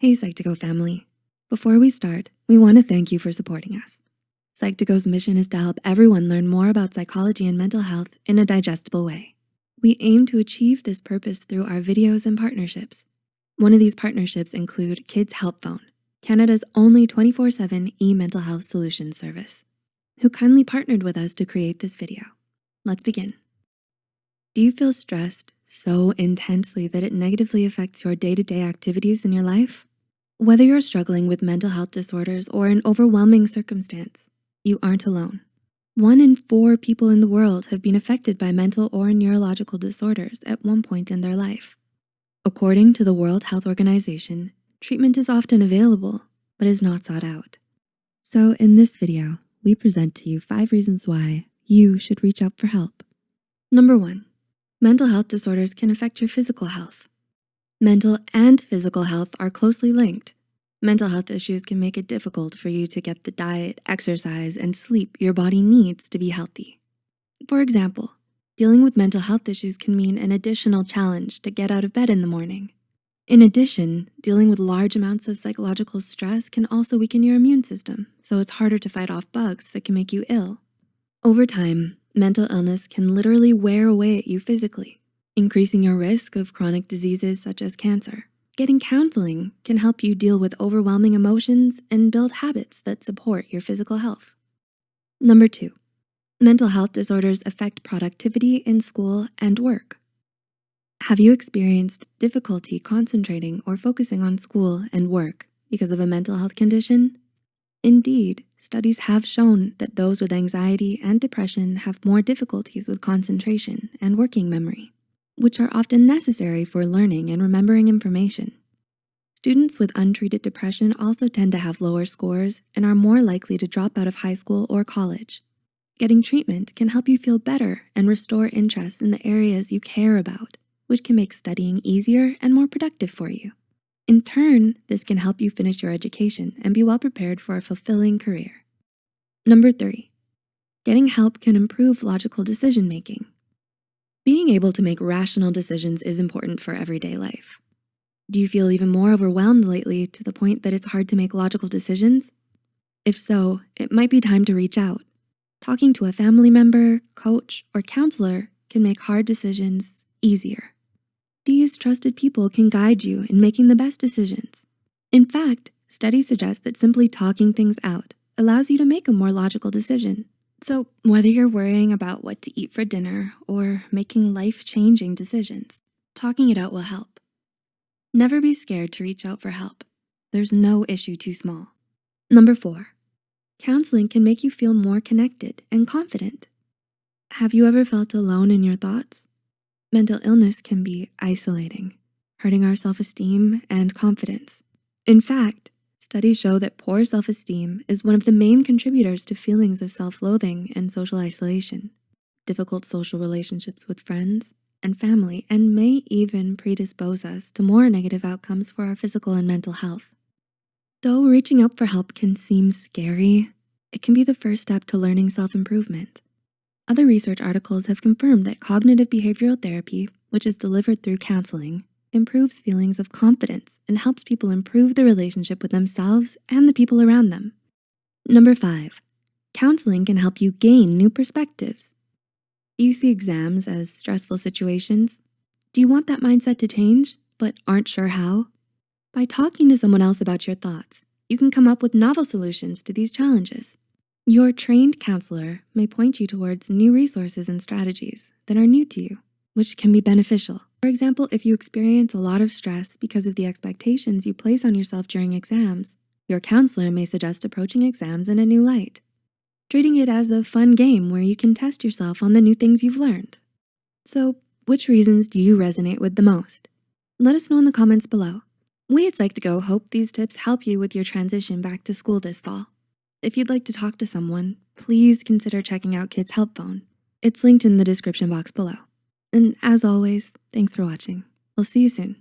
Hey Psych2Go family. Before we start, we wanna thank you for supporting us. Psych2Go's mission is to help everyone learn more about psychology and mental health in a digestible way. We aim to achieve this purpose through our videos and partnerships. One of these partnerships include Kids Help Phone, Canada's only 24-7 e-mental health solution service, who kindly partnered with us to create this video. Let's begin. Do you feel stressed so intensely that it negatively affects your day-to-day -day activities in your life? Whether you're struggling with mental health disorders or an overwhelming circumstance, you aren't alone. One in four people in the world have been affected by mental or neurological disorders at one point in their life. According to the World Health Organization, treatment is often available, but is not sought out. So in this video, we present to you five reasons why you should reach out for help. Number one, mental health disorders can affect your physical health. Mental and physical health are closely linked. Mental health issues can make it difficult for you to get the diet, exercise, and sleep your body needs to be healthy. For example, dealing with mental health issues can mean an additional challenge to get out of bed in the morning. In addition, dealing with large amounts of psychological stress can also weaken your immune system, so it's harder to fight off bugs that can make you ill. Over time, mental illness can literally wear away at you physically, increasing your risk of chronic diseases such as cancer. Getting counseling can help you deal with overwhelming emotions and build habits that support your physical health. Number two, mental health disorders affect productivity in school and work. Have you experienced difficulty concentrating or focusing on school and work because of a mental health condition? Indeed, studies have shown that those with anxiety and depression have more difficulties with concentration and working memory which are often necessary for learning and remembering information. Students with untreated depression also tend to have lower scores and are more likely to drop out of high school or college. Getting treatment can help you feel better and restore interest in the areas you care about, which can make studying easier and more productive for you. In turn, this can help you finish your education and be well prepared for a fulfilling career. Number three, getting help can improve logical decision-making. Being able to make rational decisions is important for everyday life. Do you feel even more overwhelmed lately to the point that it's hard to make logical decisions? If so, it might be time to reach out. Talking to a family member, coach, or counselor can make hard decisions easier. These trusted people can guide you in making the best decisions. In fact, studies suggest that simply talking things out allows you to make a more logical decision. So whether you're worrying about what to eat for dinner or making life-changing decisions, talking it out will help. Never be scared to reach out for help. There's no issue too small. Number four, counseling can make you feel more connected and confident. Have you ever felt alone in your thoughts? Mental illness can be isolating, hurting our self-esteem and confidence. In fact, Studies show that poor self-esteem is one of the main contributors to feelings of self-loathing and social isolation, difficult social relationships with friends and family, and may even predispose us to more negative outcomes for our physical and mental health. Though reaching out for help can seem scary, it can be the first step to learning self-improvement. Other research articles have confirmed that cognitive behavioral therapy, which is delivered through counseling, improves feelings of confidence and helps people improve the relationship with themselves and the people around them. Number five, counseling can help you gain new perspectives. Do you see exams as stressful situations? Do you want that mindset to change, but aren't sure how? By talking to someone else about your thoughts, you can come up with novel solutions to these challenges. Your trained counselor may point you towards new resources and strategies that are new to you, which can be beneficial. For example, if you experience a lot of stress because of the expectations you place on yourself during exams, your counselor may suggest approaching exams in a new light, treating it as a fun game where you can test yourself on the new things you've learned. So which reasons do you resonate with the most? Let us know in the comments below. We at Psych2Go hope these tips help you with your transition back to school this fall. If you'd like to talk to someone, please consider checking out Kids Help Phone. It's linked in the description box below. And as always, thanks for watching. We'll see you soon.